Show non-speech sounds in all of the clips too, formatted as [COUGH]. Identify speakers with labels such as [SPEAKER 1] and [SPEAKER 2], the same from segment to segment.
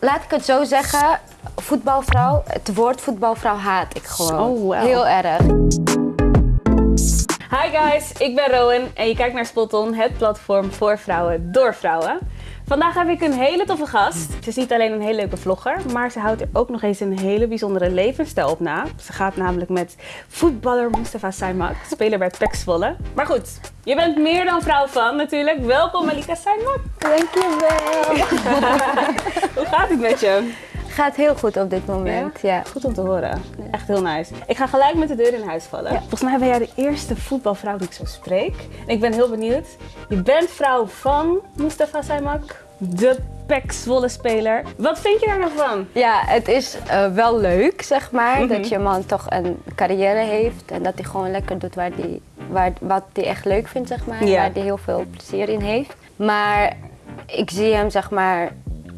[SPEAKER 1] laat ik het zo zeggen, voetbalvrouw, het woord voetbalvrouw haat ik gewoon.
[SPEAKER 2] Oh, wow.
[SPEAKER 1] Heel erg.
[SPEAKER 2] Hi guys, ik ben Rowan en je kijkt naar Spot On, het platform voor vrouwen door vrouwen. Vandaag heb ik een hele toffe gast. Ze is niet alleen een hele leuke vlogger, maar ze houdt er ook nog eens een hele bijzondere levensstijl op na. Ze gaat namelijk met voetballer Mustafa Saimak, speler bij PEC Zwolle. Maar goed, je bent meer dan vrouw van natuurlijk. Welkom Malika Saimak.
[SPEAKER 1] Dankjewel. [LAUGHS]
[SPEAKER 2] Hoe gaat het met je?
[SPEAKER 1] Gaat heel goed op dit moment, ja.
[SPEAKER 2] Goed om te horen. Echt heel nice. Ik ga gelijk met de deur in huis vallen.
[SPEAKER 1] Ja.
[SPEAKER 2] Volgens mij ben jij de eerste voetbalvrouw die ik zo spreek. En ik ben heel benieuwd. Je bent vrouw van Mustafa Saimak, de PEC Zwolle speler. Wat vind je daar nou van?
[SPEAKER 1] Ja, het is eh, wel leuk, zeg maar,
[SPEAKER 2] Mhm.
[SPEAKER 1] dat je man toch een carrière heeft en dat hij gewoon lekker doet waar die, waar, wat hij echt leuk vindt, zeg maar, waar hij heel veel plezier in heeft. Maar ik zie hem, zeg maar,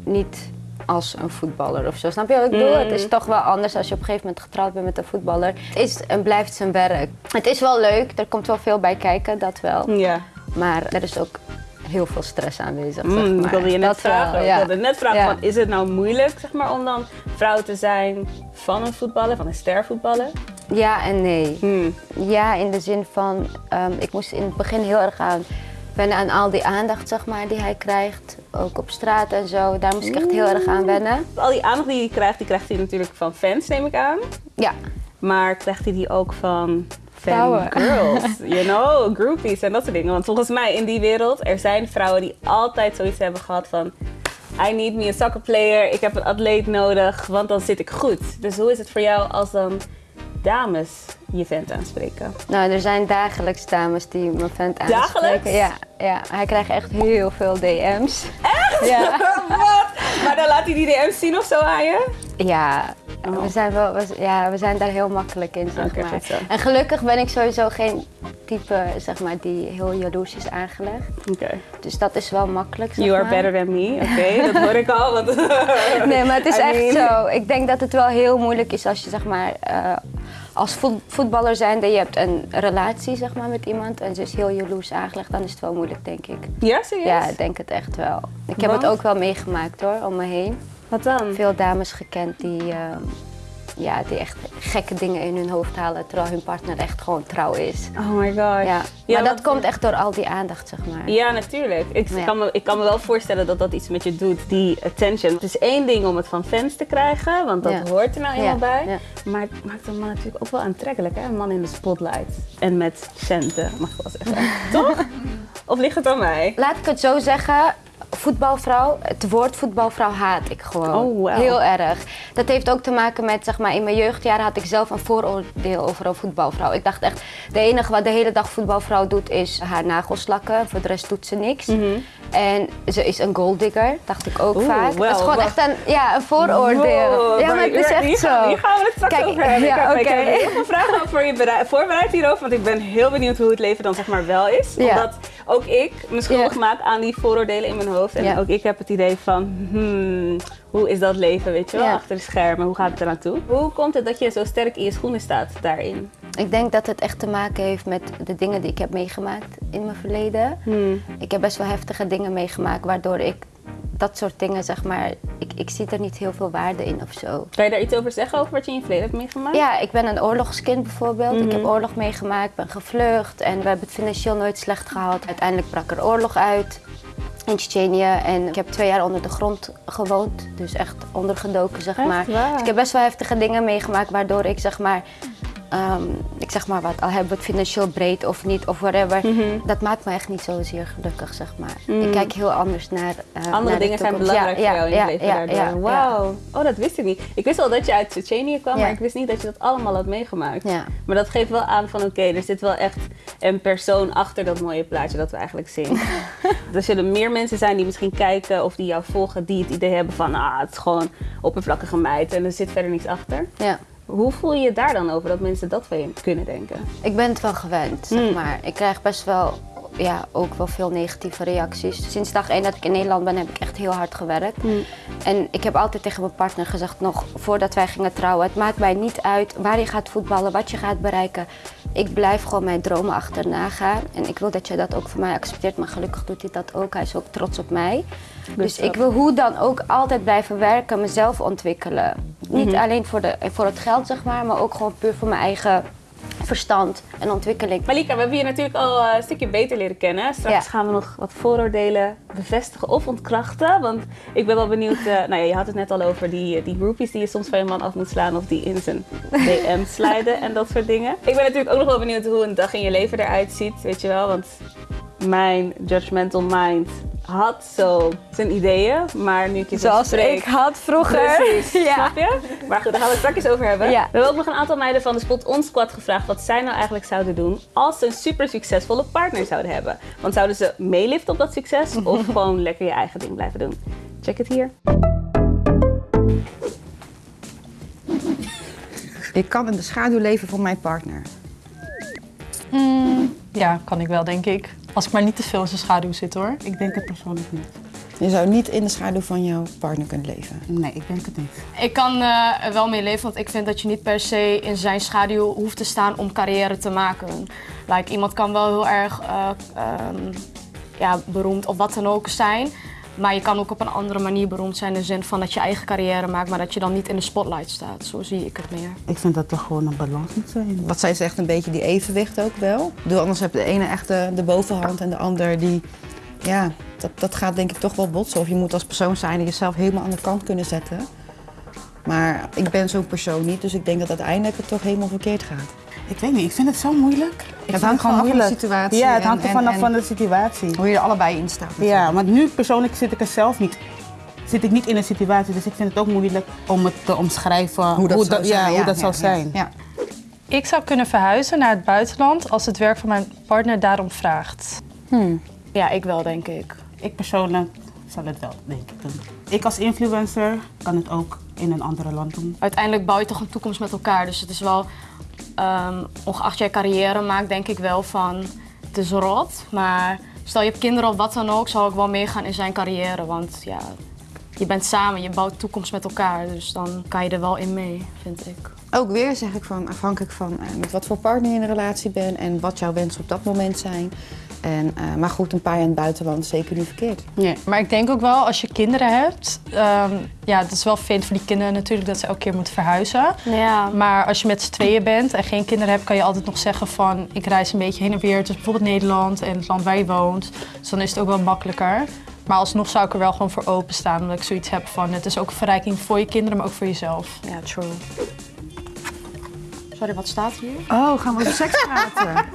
[SPEAKER 1] niet als een voetballer of zo. Snap je wat ik bedoel?
[SPEAKER 2] Mm.
[SPEAKER 1] Het is toch wel anders als je op een gegeven moment getrouwd bent met een voetballer. Het is en blijft zijn werk. Het is wel leuk, er komt wel veel bij kijken, dat wel.
[SPEAKER 2] Ja.
[SPEAKER 1] Maar er is ook heel veel stress aanwezig,
[SPEAKER 2] Mm,
[SPEAKER 1] zeg maar.
[SPEAKER 2] ik wilde je net
[SPEAKER 1] Dat wel,
[SPEAKER 2] vragen. Ik wilde net vragen,
[SPEAKER 1] Ja.
[SPEAKER 2] van, is het nou moeilijk zeg maar, om dan vrouw te zijn van een voetballer, van een ster voetballer?
[SPEAKER 1] Ja en nee.
[SPEAKER 2] Hmm.
[SPEAKER 1] Ja, in de zin van, ehm, ik moest in het begin heel erg aan wennen aan al die aandacht zeg maar, die hij krijgt. Ook op straat en zo. Daar moest ik echt heel erg aan wennen.
[SPEAKER 2] Al die aandacht die hij krijgt, die krijgt hij natuurlijk van fans, neem ik aan.
[SPEAKER 1] Ja,
[SPEAKER 2] Maar krijgt hij die ook van
[SPEAKER 1] Vrouwen.
[SPEAKER 2] girls, you know, groupies en dat soort dingen. Want volgens mij in die wereld, er zijn vrouwen die altijd zoiets hebben gehad van... I need me a soccer player, ik heb een atleet nodig, want dan zit ik goed. Dus hoe is het voor jou als dan dames je vent aanspreken?
[SPEAKER 1] nou er zijn dagelijks dames die mijn vent aanspreken.
[SPEAKER 2] Dagelijks?
[SPEAKER 1] Ja, ja, hij krijgt echt heel veel DM's. Echt? Ja. [LAUGHS]
[SPEAKER 2] Wat? Maar dan laat hij die DM's zien of zo aan je?
[SPEAKER 1] Ja,
[SPEAKER 2] Oh.
[SPEAKER 1] we, zijn wel, we, ja, we zijn daar heel makkelijk in, zeg maar. En gelukkig ben ik sowieso geen type, zeg maar, die heel jaloers is aangelegd.
[SPEAKER 2] Oké.
[SPEAKER 1] Dus dat is wel makkelijk, zeg
[SPEAKER 2] You are
[SPEAKER 1] maar.
[SPEAKER 2] better than me, oké, [LAUGHS] dat hoor ik al. Want [LAUGHS]
[SPEAKER 1] Nee, maar het is
[SPEAKER 2] I
[SPEAKER 1] echt
[SPEAKER 2] mean-
[SPEAKER 1] zo. Ik denk dat het wel heel moeilijk is als je zeg maar eh, als voet- voetballer zijnde je hebt een relatie zeg maar met iemand en ze is heel jaloers aangelegd, dan is het wel moeilijk denk ik.
[SPEAKER 2] Ja, serieus?
[SPEAKER 1] Ja, ik denk het echt wel. Ik heb het ook wel meegemaakt hoor, om me heen.
[SPEAKER 2] Wat dan?
[SPEAKER 1] Veel dames gekend die, eh, ja, die echt gekke dingen in hun hoofd halen terwijl hun partner echt gewoon trouw is.
[SPEAKER 2] Oh my god.
[SPEAKER 1] Ja, maar dat komt echt door al die aandacht zeg maar.
[SPEAKER 2] Ja, natuurlijk. Ik,
[SPEAKER 1] Ja.
[SPEAKER 2] kan me, ik kan me wel voorstellen dat dat iets met je doet, die attention. Het is één ding om het van fans te krijgen, want dat
[SPEAKER 1] Ja.
[SPEAKER 2] hoort er nou eenmaal
[SPEAKER 1] Ja,
[SPEAKER 2] bij.
[SPEAKER 1] ja.
[SPEAKER 2] Maar het maakt een man natuurlijk ook wel aantrekkelijk, hè? Een man in de spotlight. En met centen, mag ik wel zeggen. [LAUGHS] Toch? Of ligt het aan mij?
[SPEAKER 1] Laat ik het zo zeggen. Voetbalvrouw, het woord voetbalvrouw haat ik gewoon.
[SPEAKER 2] Oh, wow.
[SPEAKER 1] Heel erg. Dat heeft ook te maken met, zeg maar, in mijn jeugdjaren had ik zelf een vooroordeel over een voetbalvrouw. Ik dacht echt, de enige wat de hele dag voetbalvrouw doet is haar nagels lakken. Voor de rest doet ze niks. En ze is een golddigger, dacht ik ook
[SPEAKER 2] Oeh,
[SPEAKER 1] vaak. dat is gewoon echt een, ja, een vooroordeel.
[SPEAKER 2] Wow,
[SPEAKER 1] ja, maar het is echt
[SPEAKER 2] hier
[SPEAKER 1] zo.
[SPEAKER 2] Gaan, hier gaan we het straks
[SPEAKER 1] Kijk,
[SPEAKER 2] over hebben.
[SPEAKER 1] ja,
[SPEAKER 2] ik, heb, ik
[SPEAKER 1] oké.
[SPEAKER 2] heb heel veel vragen voor je berei- voorbereid hierover, want ik ben heel benieuwd hoe het leven dan zeg maar wel is.
[SPEAKER 1] Ja.
[SPEAKER 2] Omdat ook ik me schuldig
[SPEAKER 1] Ja.
[SPEAKER 2] maak aan die vooroordelen in mijn hoofd. En
[SPEAKER 1] Ja.
[SPEAKER 2] ook ik heb het idee van, hmm, hoe is dat leven, weet je wel, achter de schermen, hoe gaat het eraan toe? Hoe komt het dat je zo sterk in je schoenen staat daarin?
[SPEAKER 1] Ik denk dat het echt te maken heeft met de dingen die ik heb meegemaakt in mijn verleden.
[SPEAKER 2] Hmm.
[SPEAKER 1] Ik heb best wel heftige dingen meegemaakt, waardoor ik dat soort dingen, zeg maar, ik, ik zie er niet heel veel waarde in of zo.
[SPEAKER 2] Kan je daar iets over zeggen, over wat je in je verleden hebt meegemaakt?
[SPEAKER 1] Ja, ik ben een oorlogskind bijvoorbeeld. Ik heb
[SPEAKER 2] Mhm.
[SPEAKER 1] oorlog meegemaakt, ben gevlucht en we hebben het financieel nooit slecht gehad. Uiteindelijk brak er oorlog uit in Tsjetsjenië en ik heb twee jaar onder de grond gewoond. Dus echt ondergedoken, zeg
[SPEAKER 2] Echt
[SPEAKER 1] maar. Dus ik heb best wel heftige dingen meegemaakt, waardoor ik zeg maar... ehm, ik zeg maar wat, al hebben we het financieel breed of niet of whatever.
[SPEAKER 2] Mhm.
[SPEAKER 1] Dat maakt me echt niet zozeer gelukkig, zeg maar.
[SPEAKER 2] Mm.
[SPEAKER 1] Ik kijk heel anders naar eh,
[SPEAKER 2] Andere
[SPEAKER 1] naar
[SPEAKER 2] dingen zijn belangrijk
[SPEAKER 1] Ja,
[SPEAKER 2] voor jou in je leven
[SPEAKER 1] ja, ja,
[SPEAKER 2] Wauw. Oh, dat wist ik niet. Ik wist al dat je uit Tsjetsjenië kwam, maar ik wist niet dat je dat allemaal had meegemaakt. Maar dat geeft wel aan van oké, er zit wel echt een persoon achter dat mooie plaatje dat we eigenlijk zien. [LAUGHS] er zullen meer mensen zijn die misschien kijken of die jou volgen, die het idee hebben van ah, het is gewoon oppervlakkige meid en er zit verder niets achter.
[SPEAKER 1] ja.
[SPEAKER 2] Hoe voel je je daar dan over dat mensen dat van je kunnen denken?
[SPEAKER 1] Ik ben het wel gewend, zeg
[SPEAKER 2] Mm.
[SPEAKER 1] maar. Ik krijg best wel, ja, ook wel veel negatieve reacties. Sinds dag één dat ik in Nederland ben, heb ik echt heel hard gewerkt. En ik heb altijd tegen mijn partner gezegd, nog voordat wij gingen trouwen... het maakt mij niet uit waar je gaat voetballen, wat je gaat bereiken. ik blijf gewoon mijn dromen achterna gaan. En ik wil dat jij dat ook voor mij accepteert. Maar gelukkig doet hij dat ook. Hij is ook trots op mij. Dus ik wil hoe dan ook altijd blijven werken, mezelf ontwikkelen. Niet alleen voor, de, voor het geld, zeg maar, maar ook gewoon puur voor mijn eigen verstand en ontwikkeling.
[SPEAKER 2] Malika, we hebben je natuurlijk al eh, een stukje beter leren kennen. Straks
[SPEAKER 1] Ja.
[SPEAKER 2] gaan we nog wat vooroordelen bevestigen of ontkrachten. Want ik ben wel benieuwd, eh, nou ja, je had het net al over die, die groupies die je soms van je man af moet slaan of die in zijn DM [LAUGHS] sliden en dat soort dingen. Ik ben natuurlijk ook nog wel benieuwd hoe een dag in je leven eruit ziet, weet je wel. Want mijn judgmental mind had zo zijn ideeën, maar nu ik je zo
[SPEAKER 1] Zoals
[SPEAKER 2] spreek...
[SPEAKER 1] ik had vroeger.
[SPEAKER 2] Precies, [LAUGHS]
[SPEAKER 1] ja.
[SPEAKER 2] snap je? Maar goed, daar gaan we het straks over hebben.
[SPEAKER 1] Ja.
[SPEAKER 2] We hebben ook nog een aantal meiden van de Spot On Squad gevraagd wat zij nou eigenlijk zouden doen als ze een super succesvolle partner zouden hebben. Want zouden ze meeliften op dat succes [LAUGHS] of gewoon lekker je eigen ding blijven doen? Check het hier.
[SPEAKER 3] Ik kan in de schaduw leven van mijn partner.
[SPEAKER 4] Ja, kan ik wel, denk ik. Als ik maar niet te veel in zijn schaduw zit, hoor.
[SPEAKER 5] Ik denk het persoonlijk niet.
[SPEAKER 3] Je zou niet in de schaduw van jouw partner kunnen leven.
[SPEAKER 5] Nee, ik denk het niet.
[SPEAKER 6] Ik kan eh, er wel mee leven, want ik vind dat je niet per se in zijn schaduw hoeft te staan om carrière te maken. Like, iemand kan wel heel erg eh, ehm, ja, beroemd of wat dan ook zijn. Maar je kan ook op een andere manier beroemd zijn in de zin van dat je eigen carrière maakt, maar dat je dan niet in de spotlight staat. Zo zie ik het meer.
[SPEAKER 5] Ik vind dat er gewoon een balans moet zijn.
[SPEAKER 3] Wat zij zegt, een beetje die evenwicht ook wel. Anders heb de ene echt de, de bovenhand en de ander die... Ja, dat, dat gaat denk ik toch wel botsen. Of je moet als persoon zijn en jezelf helemaal aan de kant kunnen zetten. Maar ik ben zo'n persoon niet, dus ik denk dat uiteindelijk het toch helemaal verkeerd gaat.
[SPEAKER 5] Ik weet niet, ik vind het zo moeilijk.
[SPEAKER 3] Het hangt gewoon af van de situatie
[SPEAKER 5] Ja, het hangt er vanaf van de situatie.
[SPEAKER 3] Hoe je er allebei in staat.
[SPEAKER 5] Ja, want nu persoonlijk zit ik er zelf niet. Zit ik niet in een situatie, dus ik vind het ook moeilijk om het te omschrijven
[SPEAKER 3] Hoe dat zou
[SPEAKER 5] ja,
[SPEAKER 3] zijn.
[SPEAKER 5] hoe dat zou
[SPEAKER 3] ja,
[SPEAKER 5] zijn.
[SPEAKER 3] Ja.
[SPEAKER 4] Ik zou kunnen verhuizen naar het buitenland als het werk van mijn partner daarom vraagt.
[SPEAKER 6] Ja, ik wel, denk ik.
[SPEAKER 5] Ik persoonlijk zal het wel, denk ik, doen. Ik als influencer kan het ook in een andere land doen.
[SPEAKER 6] Uiteindelijk bouw je toch een toekomst met elkaar. Dus het is wel, ehm, ongeacht jij carrière maakt, denk ik wel van het is rot. Maar stel je hebt kinderen of wat dan ook, zou ik wel meegaan in zijn carrière. Want ja, je bent samen, je bouwt toekomst met elkaar. Dus dan kan je er wel in mee, vind ik.
[SPEAKER 3] Ook weer zeg ik van afhankelijk van eh, met wat voor partner je in een relatie bent en wat jouw wensen op dat moment zijn. En, eh, maar goed, een paar jaar in het buitenland is zeker niet verkeerd.
[SPEAKER 5] Ja.
[SPEAKER 4] Maar ik denk ook wel, als je kinderen hebt... ehm, ja, het is wel fijn voor die kinderen natuurlijk dat ze elke keer moeten verhuizen.
[SPEAKER 6] Ja,
[SPEAKER 4] Maar als je met z'n tweeën bent en geen kinderen hebt, kan je altijd nog zeggen van... ik reis een beetje heen en weer tussen bijvoorbeeld Nederland en het land waar je woont. Dus dan is het ook wel makkelijker. Maar alsnog zou ik er wel gewoon voor openstaan, omdat ik zoiets heb van... het is ook een verrijking voor je kinderen, maar ook voor jezelf.
[SPEAKER 6] ja, true. Sorry, wat staat hier?
[SPEAKER 3] Oh, gaan we over seks [LAUGHS] praten?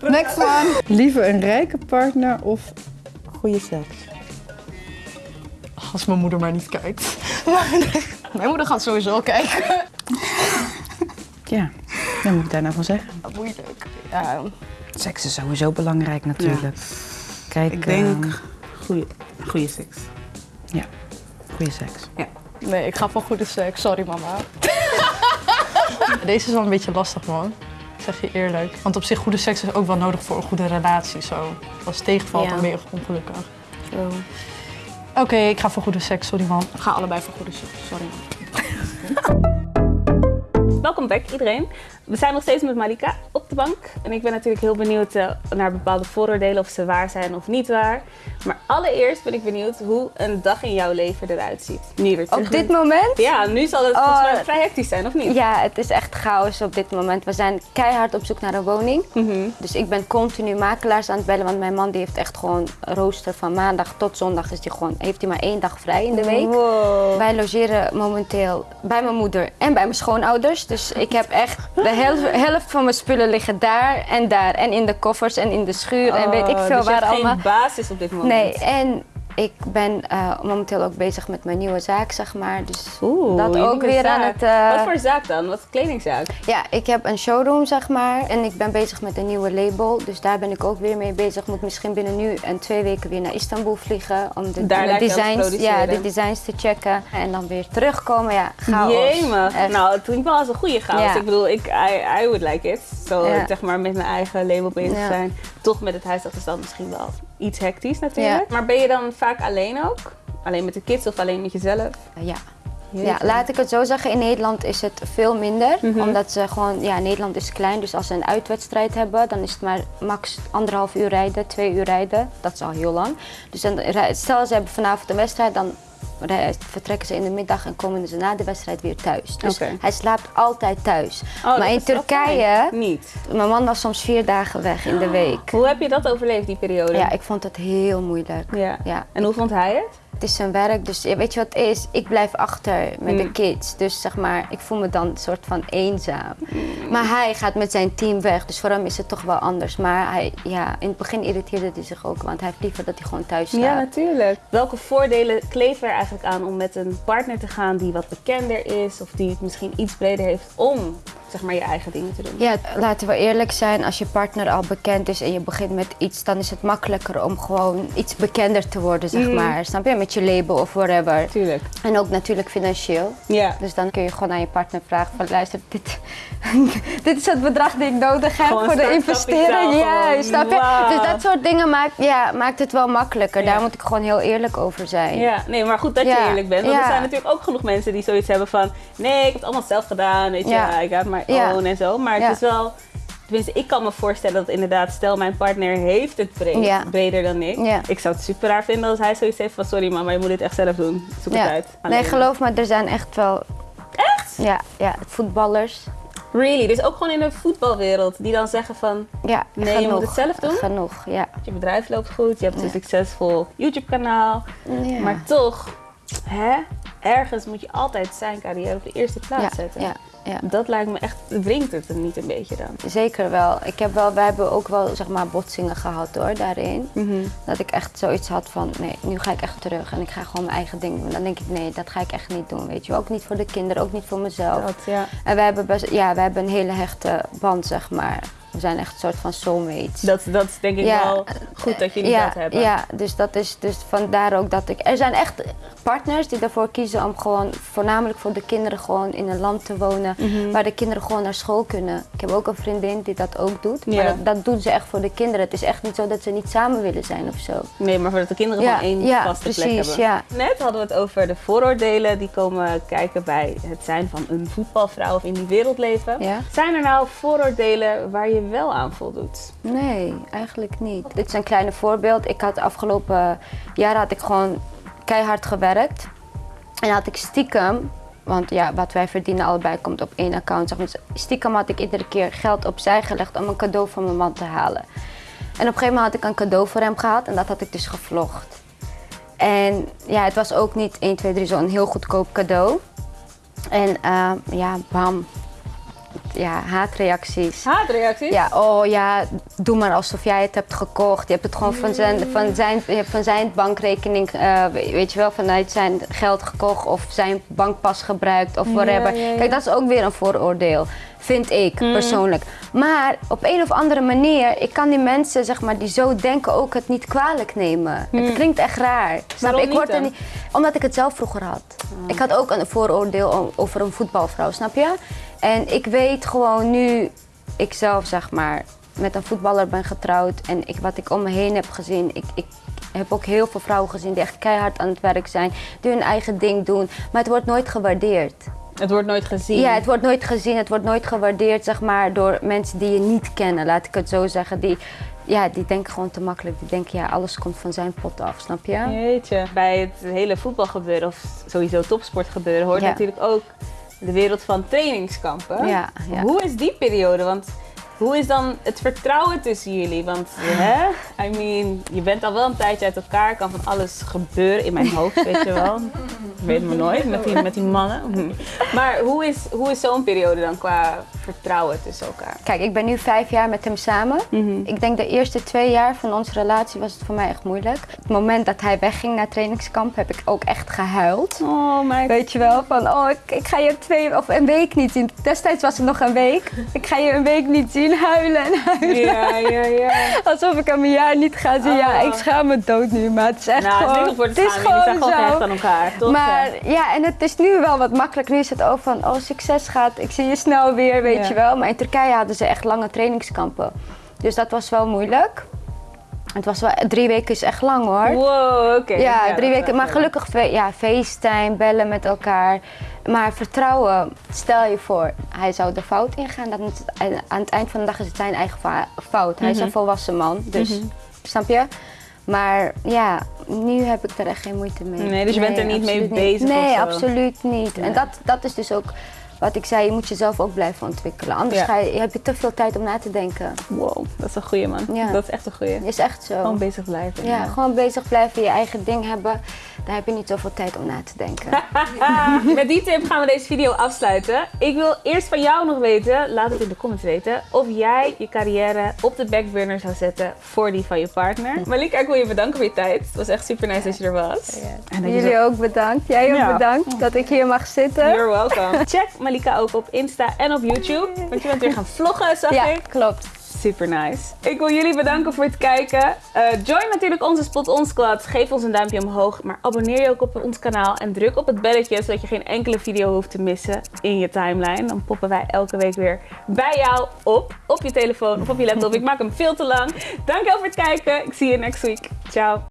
[SPEAKER 3] Next one. Liever een rijke partner of goede seks?
[SPEAKER 4] Als mijn moeder maar niet kijkt. [LAUGHS]
[SPEAKER 6] Mijn moeder gaat sowieso kijken.
[SPEAKER 3] Ja, wat moet ik daar nou van zeggen?
[SPEAKER 6] Moeilijk. Ja,
[SPEAKER 3] Seks is sowieso belangrijk natuurlijk. Kijk,
[SPEAKER 5] Ik denk
[SPEAKER 3] ehm,
[SPEAKER 5] goede, goede seks.
[SPEAKER 3] ja, goede seks.
[SPEAKER 6] nee, ik ga voor goede seks. Sorry, mama. [LAUGHS]
[SPEAKER 4] Deze is wel een beetje lastig, man. Ik zeg je eerlijk. Want op zich, goede seks is ook wel nodig voor een goede relatie. Zo. Als het tegenvalt,
[SPEAKER 6] Ja.
[SPEAKER 4] dan ben je ongelukkig.
[SPEAKER 6] True.
[SPEAKER 4] Oké, ik ga voor goede seks, sorry man.
[SPEAKER 6] Ik ga allebei voor goede seks. Sorry. [LAUGHS]
[SPEAKER 2] Welkom back iedereen. We zijn nog steeds met Malika op de bank. En ik ben natuurlijk heel benieuwd eh, naar bepaalde vooroordelen, of ze waar zijn of niet waar. Maar allereerst ben ik benieuwd hoe een dag in jouw leven eruit ziet. Nu weer terug
[SPEAKER 1] Op dit moment?
[SPEAKER 2] Ja, nu zal het
[SPEAKER 1] Oh,
[SPEAKER 2] volgens mij vrij hectisch zijn, of niet?
[SPEAKER 1] Ja, het is echt chaos op dit moment. We zijn keihard op zoek naar een woning.
[SPEAKER 2] Mhm.
[SPEAKER 1] Dus ik ben continu makelaars aan het bellen, want mijn man die heeft echt gewoon een rooster van maandag tot zondag is die gewoon, heeft hij maar één dag vrij in de week.
[SPEAKER 2] Wow.
[SPEAKER 1] Wij logeren momenteel bij mijn moeder en bij mijn schoonouders. Dus ik heb echt helft, helft van mijn spullen liggen daar en daar. En in de koffers en in de schuur en weet ik
[SPEAKER 2] Oh,
[SPEAKER 1] veel
[SPEAKER 2] dus
[SPEAKER 1] waar allemaal.
[SPEAKER 2] geen basis op dit moment.
[SPEAKER 1] Nee, en ik ben eh, momenteel ook bezig met mijn nieuwe zaak, zeg maar. Dus
[SPEAKER 2] Oeh,
[SPEAKER 1] dat ook weer aan het... eh,
[SPEAKER 2] Wat voor zaak dan? Wat kledingzaak?
[SPEAKER 1] Ja, ik heb een showroom, zeg maar. En ik ben bezig met een nieuwe label. Dus daar ben ik ook weer mee bezig. Moet misschien binnen nu en twee weken weer naar Istanbul vliegen. Om de, designs, ja, de designs te checken. En dan weer terugkomen. Ja, chaos.
[SPEAKER 2] Jemig.
[SPEAKER 1] Echt.
[SPEAKER 2] Nou, het klinkt wel als een goede chaos.
[SPEAKER 1] Ja.
[SPEAKER 2] Ik bedoel, ik, I, I would like it. Zo,
[SPEAKER 1] Ja.
[SPEAKER 2] zeg maar, met mijn eigen label bezig
[SPEAKER 1] Ja.
[SPEAKER 2] zijn. Toch met het huisachterstand misschien wel iets hectisch natuurlijk. Maar ben je dan vaak alleen ook? Alleen met de kids of alleen met jezelf?
[SPEAKER 1] Ja. Ja, laat ik het zo zeggen, in Nederland is het veel minder.
[SPEAKER 2] Mhm.
[SPEAKER 1] Omdat ze gewoon, ja, Nederland is klein, dus als ze een uitwedstrijd hebben, dan is het maar max anderhalf uur rijden, twee uur rijden. Dat is al heel lang. Dus dan, stel ze hebben vanavond een wedstrijd, dan rij- vertrekken ze in de middag en komen ze na de wedstrijd weer thuis. Dus hij slaapt altijd thuis.
[SPEAKER 2] Oh,
[SPEAKER 1] maar in Turkije.
[SPEAKER 2] Niet.
[SPEAKER 1] mijn man was soms vier dagen weg in de week.
[SPEAKER 2] Hoe heb je dat overleefd, die periode?
[SPEAKER 1] Ja, ik vond het heel moeilijk.
[SPEAKER 2] Ja.
[SPEAKER 1] Ja.
[SPEAKER 2] En hoe vond hij het?
[SPEAKER 1] Het is zijn werk, dus weet je wat het is? Ik blijf achter met de
[SPEAKER 2] Mm.
[SPEAKER 1] kids. Dus zeg maar, ik voel me dan een soort van eenzaam.
[SPEAKER 2] Mm.
[SPEAKER 1] Maar hij gaat met zijn team weg, dus voor hem is het toch wel anders. Maar hij, ja, in het begin irriteerde hij zich ook, want hij heeft liever dat hij gewoon thuis staat.
[SPEAKER 2] Ja, natuurlijk. Welke voordelen kleven er aan om met een partner te gaan die wat bekender is of die het misschien iets breder heeft om zeg maar je eigen dingen te doen?
[SPEAKER 1] Ja, laten we eerlijk zijn, als je partner al bekend is en je begint met iets, dan is het makkelijker om gewoon iets bekender te worden, zeg
[SPEAKER 2] Mm.
[SPEAKER 1] maar. Snap je? Met je label of whatever.
[SPEAKER 2] Tuurlijk.
[SPEAKER 1] En ook natuurlijk financieel.
[SPEAKER 2] Ja.
[SPEAKER 1] Dus dan kun je gewoon aan je partner vragen van luister, dit, [LAUGHS] dit is het bedrag die ik nodig heb
[SPEAKER 2] Gewoon
[SPEAKER 1] voor de investering.
[SPEAKER 2] gewoon.
[SPEAKER 1] Juist, snap je? Dus dat soort dingen maakt, ja, maakt het wel makkelijker.
[SPEAKER 2] Ja.
[SPEAKER 1] Daar moet ik gewoon heel eerlijk over zijn.
[SPEAKER 2] Ja, nee, maar goed dat je
[SPEAKER 1] Ja,
[SPEAKER 2] eerlijk bent. Want er
[SPEAKER 1] ja.
[SPEAKER 2] zijn natuurlijk ook genoeg mensen die zoiets hebben van... Nee, ik heb het allemaal zelf gedaan, weet je.
[SPEAKER 1] Ja.
[SPEAKER 2] Ik got my
[SPEAKER 1] Ja.
[SPEAKER 2] own en zo. Maar het is wel... Tenminste, ik kan me voorstellen dat inderdaad... Stel, mijn partner heeft het breed,
[SPEAKER 1] Ja.
[SPEAKER 2] breder dan ik.
[SPEAKER 1] Ja.
[SPEAKER 2] Ik zou het super raar vinden als hij zoiets heeft van... Sorry mama, je moet dit echt zelf doen. Zoek het
[SPEAKER 1] Ja.
[SPEAKER 2] uit.
[SPEAKER 1] Nee, geloof me, er zijn echt wel.
[SPEAKER 2] Echt?
[SPEAKER 1] Ja, ja voetballers.
[SPEAKER 2] Really? Dus ook gewoon in de voetbalwereld. Die dan zeggen van...
[SPEAKER 1] Ja,
[SPEAKER 2] Nee, je
[SPEAKER 1] genoeg.
[SPEAKER 2] moet het zelf doen?
[SPEAKER 1] Genoeg, ja.
[SPEAKER 2] Je bedrijf loopt goed, je hebt een succesvol YouTube kanaal. Maar toch, hè? Ergens moet je altijd zijn carrière op de eerste plaats
[SPEAKER 1] ja,
[SPEAKER 2] zetten.
[SPEAKER 1] ja, ja.
[SPEAKER 2] Dat lijkt me echt, wringt het er niet een beetje dan?
[SPEAKER 1] Zeker wel. Ik heb wel. Wij hebben ook wel zeg maar botsingen gehad hoor, daarin. Dat ik echt zoiets had van, nee, nu ga ik echt terug en ik ga gewoon mijn eigen ding doen. Dan denk ik, nee, dat ga ik echt niet doen, weet je. Ook niet voor de kinderen, ook niet voor mezelf.
[SPEAKER 2] Dat, ja.
[SPEAKER 1] En we hebben, best, ja, we hebben een hele hechte band, zeg maar. We zijn echt een soort van soulmates.
[SPEAKER 2] Dat, dat is denk ik
[SPEAKER 1] Ja,
[SPEAKER 2] wel goed dat jullie
[SPEAKER 1] ja,
[SPEAKER 2] dat hebben.
[SPEAKER 1] Ja, dus dat is dus vandaar ook dat ik. Er zijn echt partners die ervoor kiezen om gewoon voornamelijk voor de kinderen gewoon in een land te wonen
[SPEAKER 2] Mhm.
[SPEAKER 1] waar de kinderen gewoon naar school kunnen. Ik heb ook een vriendin die dat ook doet,
[SPEAKER 2] Ja.
[SPEAKER 1] maar dat, dat doen ze echt voor de kinderen. Het is echt niet zo dat ze niet samen willen zijn of zo.
[SPEAKER 2] Nee, maar voordat de kinderen gewoon één vaste plek hebben.
[SPEAKER 1] ja.
[SPEAKER 2] Net hadden we het over de vooroordelen die komen kijken bij het zijn van een voetbalvrouw of in die wereld leven.
[SPEAKER 1] Ja?
[SPEAKER 2] Zijn er nou vooroordelen waar je wel aan voldoet?
[SPEAKER 1] Nee, eigenlijk niet. Dit is een kleine voorbeeld. Ik had afgelopen jaren had ik gewoon keihard gewerkt. En had ik stiekem, want ja, wat wij verdienen allebei komt op één account. Zeg maar. Stiekem had ik iedere keer geld opzij gelegd om een cadeau van mijn man te halen. En op een gegeven moment had ik een cadeau voor hem gehad en dat had ik dus gevlogd. En ja, het was ook niet 1, 2, 3 zo'n heel goedkoop cadeau. En eh, ja, bam. Ja, haatreacties.
[SPEAKER 2] Haatreacties?
[SPEAKER 1] Ja, oh ja, doe maar alsof jij het hebt gekocht. Je hebt het gewoon van zijn, van zijn, je hebt van zijn bankrekening, eh, weet je wel, vanuit zijn geld gekocht of zijn bankpas gebruikt of whatever.
[SPEAKER 2] ja, ja.
[SPEAKER 1] Kijk, dat is ook weer een vooroordeel, vind ik persoonlijk. Maar op een of andere manier, ik kan die mensen, zeg maar, die zo denken ook het niet kwalijk nemen. Het klinkt echt raar. Snap ik word er niet, omdat ik het zelf vroeger had. Ik had ook een vooroordeel over een voetbalvrouw, snap je? En ik weet gewoon nu, ik zelf zeg maar, met een voetballer ben getrouwd en ik, wat ik om me heen heb gezien. Ik, ik heb ook heel veel vrouwen gezien die echt keihard aan het werk zijn, die hun eigen ding doen, maar het wordt nooit gewaardeerd.
[SPEAKER 2] Het wordt nooit gezien.
[SPEAKER 1] Ja, het wordt nooit gezien, het wordt nooit gewaardeerd zeg maar, door mensen die je niet kennen, laat ik het zo zeggen. Die, ja, die denken gewoon te makkelijk. Die denken, ja, alles komt van zijn pot af, snap je?
[SPEAKER 2] Jeetje. Bij het hele voetbalgebeuren of sowieso topsportgebeuren hoort
[SPEAKER 1] Ja.
[SPEAKER 2] natuurlijk ook de wereld van trainingskampen.
[SPEAKER 1] Ja, ja.
[SPEAKER 2] Hoe is die periode? Want hoe is dan het vertrouwen tussen jullie? Want hè, I mean, je bent al wel een tijdje uit elkaar, kan van alles gebeuren in mijn hoofd, weet je wel. Ik weet het maar nooit met die, met die mannen. Hm. Maar hoe is, hoe is zo'n periode dan qua vertrouwen tussen elkaar?
[SPEAKER 1] Kijk, ik ben nu vijf jaar met hem samen. Ik denk de eerste twee jaar van onze relatie was het voor mij echt moeilijk. Het moment dat hij wegging naar trainingskamp heb ik ook echt gehuild.
[SPEAKER 2] Oh my
[SPEAKER 1] Weet je wel, van oh, ik, ik ga je twee of een week niet zien. Destijds was het nog een week. Ik ga je een week niet zien, huilen en huilen.
[SPEAKER 2] Ja, ja, ja. [LAUGHS]
[SPEAKER 1] Alsof ik hem een jaar niet ga zien. Ja,
[SPEAKER 2] Oh.
[SPEAKER 1] ik schaam me dood nu, maar het is echt
[SPEAKER 2] Nou, het is
[SPEAKER 1] gewoon...
[SPEAKER 2] te
[SPEAKER 1] het is
[SPEAKER 2] gewoon
[SPEAKER 1] zo.
[SPEAKER 2] gehecht aan elkaar, toch?
[SPEAKER 1] Maar ja, en het is nu wel wat makkelijk. Nu is het ook van, oh succes gaat, ik zie je snel weer, weet
[SPEAKER 2] Ja.
[SPEAKER 1] je wel. Maar in Turkije hadden ze echt lange trainingskampen. Dus dat was wel moeilijk. Het was wel, drie weken is echt lang hoor.
[SPEAKER 2] Wow, oké.
[SPEAKER 1] Ja,
[SPEAKER 2] dat
[SPEAKER 1] drie weken. Maar gelukkig, ja, FaceTime, bellen met elkaar. Maar vertrouwen, stel je voor, hij zou de fout ingaan. Is het, aan het eind van de dag is het zijn eigen fout. Hij is een volwassen man, dus snap je? Maar ja, nu heb ik er echt geen moeite mee.
[SPEAKER 2] Nee, dus je bent er niet mee bezig of
[SPEAKER 1] Nee, absoluut niet. En dat, dat is dus ook wat ik zei, je moet jezelf ook blijven ontwikkelen. Anders
[SPEAKER 2] Ja.
[SPEAKER 1] ga je, heb je te veel tijd om na te denken.
[SPEAKER 2] Wow, dat is een goeie man.
[SPEAKER 1] Ja.
[SPEAKER 2] Dat is echt een goeie.
[SPEAKER 1] Is echt zo.
[SPEAKER 2] Gewoon bezig blijven.
[SPEAKER 1] Ja, gewoon bezig blijven, je eigen ding hebben. Dan heb je niet zoveel tijd om na te denken. [LAUGHS]
[SPEAKER 2] Met die tip gaan we deze video afsluiten. Ik wil eerst van jou nog weten, laat het in de comments weten, of jij je carrière op de backburner zou zetten voor die van je partner. [LAUGHS] Malika, ik wil je bedanken voor je tijd. Het was echt super nice dat je er was. En dat je zo-
[SPEAKER 1] Jullie ook bedankt. Jij ook
[SPEAKER 2] Ja.
[SPEAKER 1] bedankt dat ik hier mag zitten.
[SPEAKER 2] You're welcome. [LAUGHS] Check Malika ook op Insta en op YouTube. Want je bent weer gaan vloggen, zag
[SPEAKER 1] Ja,
[SPEAKER 2] ik.
[SPEAKER 1] klopt.
[SPEAKER 2] Super nice. Ik wil jullie bedanken voor het kijken. Eh, join natuurlijk onze Spot On Squad. Geef ons een duimpje omhoog. Maar abonneer je ook op ons kanaal. En druk op het belletje zodat je geen enkele video hoeft te missen in je timeline. Dan poppen wij elke week weer bij jou op. Op je telefoon of op je laptop. Ik maak hem veel te lang. Dankjewel voor het kijken. Ik zie je next week. Ciao.